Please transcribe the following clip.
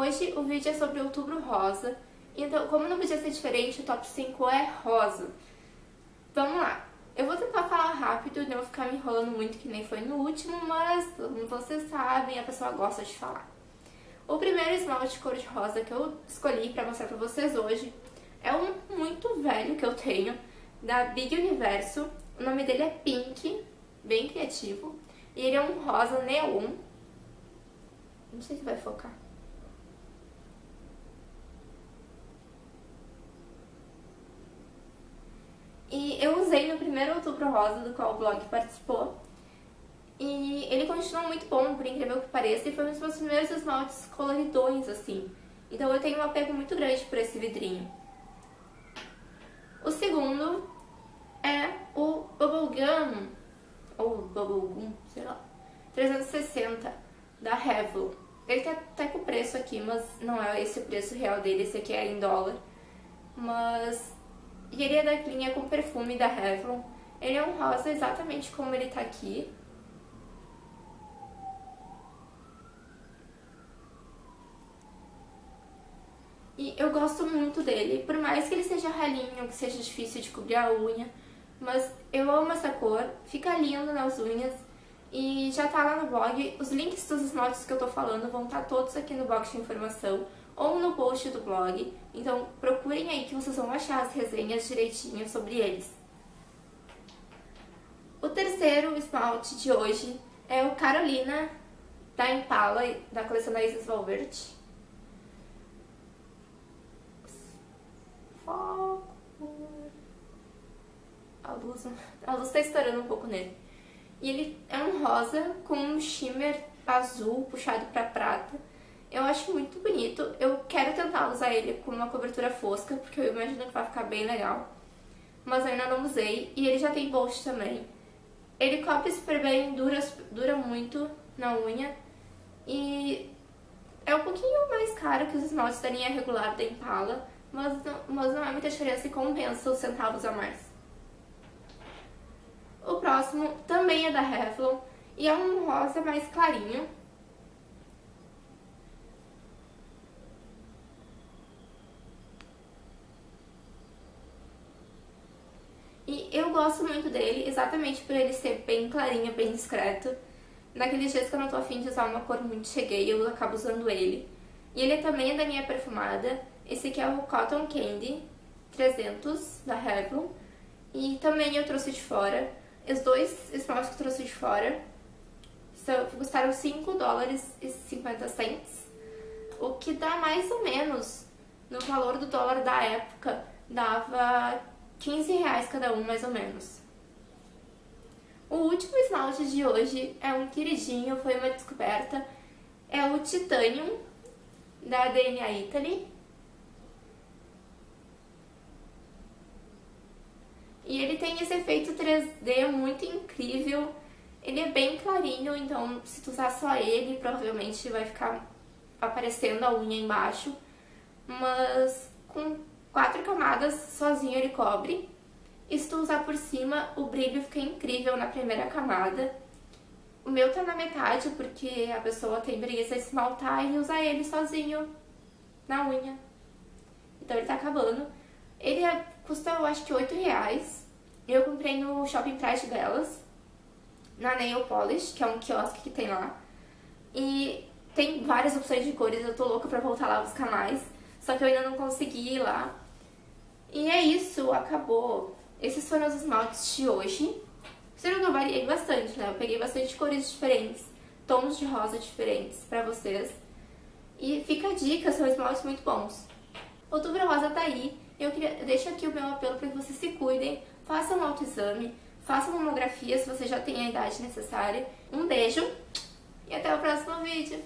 Hoje o vídeo é sobre outubro rosa, então como não podia ser diferente, o top 5 é rosa. Vamos lá, eu vou tentar falar rápido, não vou ficar me enrolando muito que nem foi no último, mas como vocês sabem, a pessoa gosta de falar. O primeiro esmalte cor-de-rosa que eu escolhi pra mostrar pra vocês hoje é um muito velho que eu tenho, da Big Universo. O nome dele é Pink, bem criativo. E ele é um rosa neon. Não sei se vai focar. E eu usei no primeiro outubro rosa, do qual o blog participou. E ele continua muito bom, por incrível que pareça, e foi um dos meus primeiros esmaltes coloridões, assim. Então eu tenho um apego muito grande por esse vidrinho. O segundo é o Bubblegum, ou Bubblegum, sei lá, 360, da Revlon. Ele tá até com o preço aqui, mas não é esse o preço real dele, esse aqui é em dólar. Mas e ele é da linha com perfume da Revlon. Ele é um rosa exatamente como ele tá aqui. E eu gosto muito dele, por mais que ele seja ralinho, que seja difícil de cobrir a unha, mas eu amo essa cor, fica lindo nas unhas e já tá lá no blog. Os links dos esmaltes que eu tô falando vão estar tá todos aqui no box de informação ou no post do blog. Então procurem aí que vocês vão achar as resenhas direitinho sobre eles. O terceiro esmalte de hoje é o Carolina da Impala, da coleção da Isis Valverde. Foco. A luz, a luz tá estourando um pouco nele. E ele é um rosa com um shimmer azul puxado para prata. Eu acho muito bonito. Eu quero tentar usar ele com uma cobertura fosca, porque eu imagino que vai ficar bem legal. Mas ainda não usei. E ele já tem bolso também. Ele cobre super bem, dura, dura muito na unha. E é um pouquinho mais caro que os esmaltes da linha regular da Impala. Mas não, mas não é muita diferença e compensa os centavos a mais. Próximo também é da Revlon. E é um rosa mais clarinho E eu gosto muito dele, exatamente por ele ser bem clarinho, bem discreto. Naqueles dias que eu não tô afim de usar uma cor muito cheguei, eu acabo usando ele. E ele também é da linha perfumada. Esse aqui é o Cotton Candy 300 da Revlon. E também eu trouxe de fora. Os dois esmaltes que eu trouxe de fora custaram 5 dólares e 50 cents. O que dá mais ou menos, no valor do dólar da época, dava 15 reais cada um, mais ou menos. O último esmalte de hoje é um queridinho, foi uma descoberta. É o Titanium, da DNA Italy. E ele tem esse efeito 3D muito incrível. Ele é bem clarinho, então se tu usar só ele, provavelmente vai ficar aparecendo a unha embaixo. Mas com quatro camadas, sozinho ele cobre. E se tu usar por cima, o brilho fica incrível na primeira camada. O meu tá na metade, porque a pessoa tem preguiça de esmaltar e usar ele sozinho na unha. Então ele tá acabando. Ele é, custa, eu acho que 8 reais. Eu comprei no Shopping Price delas, na Nail Polish, que é um quiosque que tem lá. E tem várias opções de cores, eu tô louca pra voltar lá buscar mais. Só que eu ainda não consegui ir lá. E é isso, acabou. Esses foram os esmaltes de hoje. Vocês que eu variei bastante, né? Eu peguei bastante cores diferentes, tons de rosa diferentes pra vocês. E fica a dica, são esmaltes muito bons. Outubro Rosa tá aí. Eu queria, deixo aqui o meu apelo para que vocês se cuidem, façam um autoexame, façam mamografia se você já tem a idade necessária. Um beijo e até o próximo vídeo.